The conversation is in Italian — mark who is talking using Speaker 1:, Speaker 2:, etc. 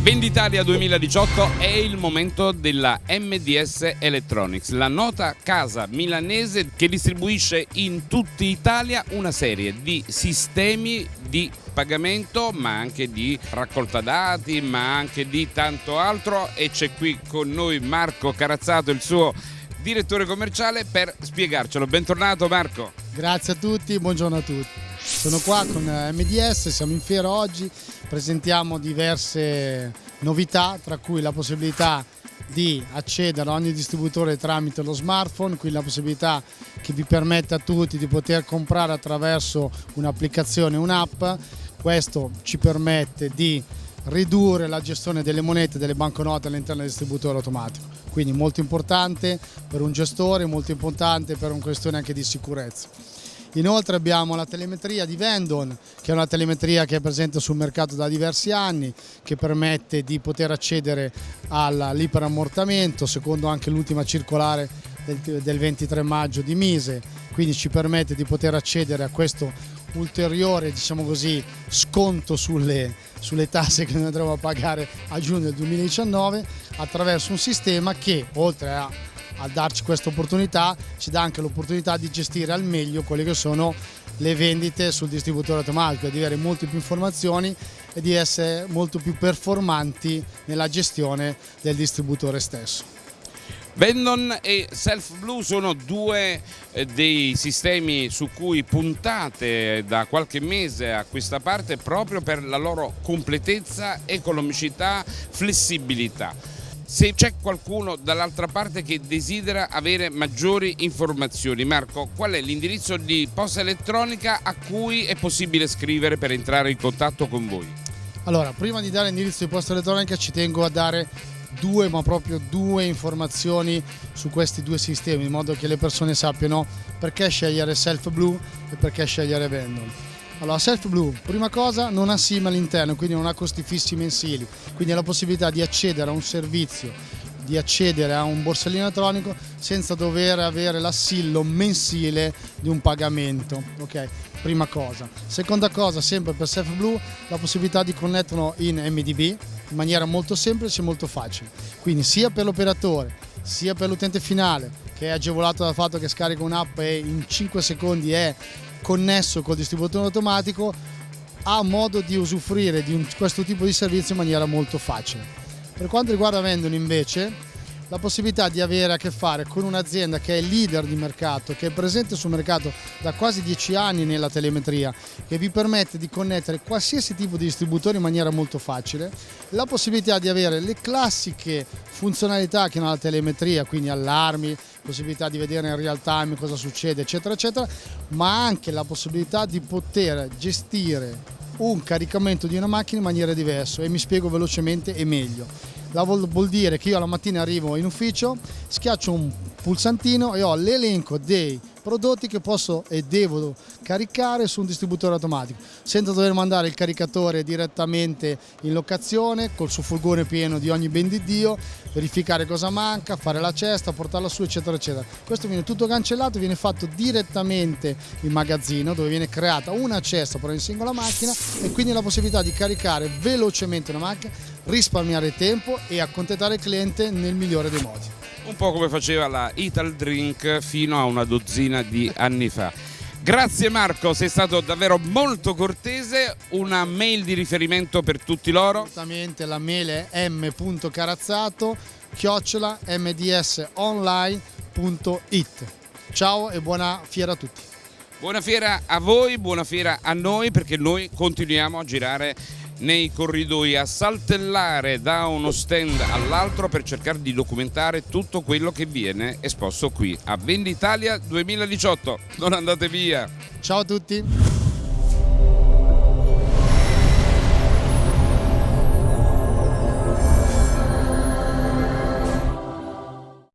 Speaker 1: Venditalia 2018 è il momento della MDS Electronics, la nota casa milanese che distribuisce in tutta Italia una serie di sistemi di pagamento ma anche di raccolta dati ma anche di tanto altro e c'è qui con noi Marco Carazzato il suo direttore commerciale per spiegarcelo. Bentornato Marco.
Speaker 2: Grazie a tutti, buongiorno a tutti. Sono qua con MDS, siamo in fiera oggi, presentiamo diverse novità, tra cui la possibilità di accedere a ogni distributore tramite lo smartphone, quindi la possibilità che vi permette a tutti di poter comprare attraverso un'applicazione, un'app. Questo ci permette di ridurre la gestione delle monete delle banconote all'interno del distributore automatico. Quindi molto importante per un gestore, molto importante per una questione anche di sicurezza. Inoltre abbiamo la telemetria di Vendon, che è una telemetria che è presente sul mercato da diversi anni, che permette di poter accedere all'iperammortamento, secondo anche l'ultima circolare del 23 maggio di Mise, quindi ci permette di poter accedere a questo ulteriore diciamo così, sconto sulle, sulle tasse che noi andremo a pagare a giugno del 2019 attraverso un sistema che oltre a a darci questa opportunità ci dà anche l'opportunità di gestire al meglio quelle che sono le vendite sul distributore automatico, di avere molte più informazioni e di essere molto più performanti nella gestione del distributore stesso.
Speaker 1: Vendon e Self Blue sono due eh, dei sistemi su cui puntate da qualche mese a questa parte proprio per la loro completezza, economicità, flessibilità. Se c'è qualcuno dall'altra parte che desidera avere maggiori informazioni, Marco, qual è l'indirizzo di posta elettronica a cui è possibile scrivere per entrare in contatto con voi?
Speaker 2: Allora, prima di dare l'indirizzo di posta elettronica ci tengo a dare due, ma proprio due informazioni su questi due sistemi, in modo che le persone sappiano perché scegliere Self Blue e perché scegliere Vendor. Allora, Self Blue, prima cosa, non ha SIM all'interno, quindi non ha costi fissi mensili, quindi ha la possibilità di accedere a un servizio, di accedere a un borsellino elettronico senza dover avere l'assillo mensile di un pagamento. ok? Prima cosa. Seconda cosa, sempre per Self Blue, la possibilità di connetterlo in MDB in maniera molto semplice e molto facile. Quindi sia per l'operatore, sia per l'utente finale, che è agevolato dal fatto che scarica un'app e in 5 secondi è connesso col distributore automatico ha modo di usufruire di un, questo tipo di servizio in maniera molto facile. Per quanto riguarda Vendon invece la possibilità di avere a che fare con un'azienda che è leader di mercato, che è presente sul mercato da quasi dieci anni nella telemetria, che vi permette di connettere qualsiasi tipo di distributore in maniera molto facile, la possibilità di avere le classiche funzionalità che hanno la telemetria, quindi allarmi, possibilità di vedere in real time cosa succede, eccetera, eccetera, ma anche la possibilità di poter gestire un caricamento di una macchina in maniera diversa e mi spiego velocemente e meglio vuol dire che io la mattina arrivo in ufficio, schiaccio un pulsantino e ho l'elenco dei prodotti che posso e devo caricare su un distributore automatico senza dover mandare il caricatore direttamente in locazione col suo furgone pieno di ogni ben di Dio verificare cosa manca, fare la cesta, portarla su eccetera eccetera. Questo viene tutto cancellato, viene fatto direttamente in magazzino dove viene creata una cesta per ogni singola macchina e quindi la possibilità di caricare velocemente una macchina risparmiare tempo e accontentare il cliente nel migliore dei modi
Speaker 1: un po' come faceva la Ital Drink fino a una dozzina di anni fa. Grazie Marco, sei stato davvero molto cortese, una mail di riferimento per tutti loro?
Speaker 2: Assolutamente, la mail è m.carazzato chiocciola mdsonline.it. Ciao e buona fiera a tutti.
Speaker 1: Buona fiera a voi, buona fiera a noi perché noi continuiamo a girare nei corridoi a saltellare da uno stand all'altro per cercare di documentare tutto quello che viene esposto qui a Venditalia 2018. Non andate via!
Speaker 2: Ciao a tutti!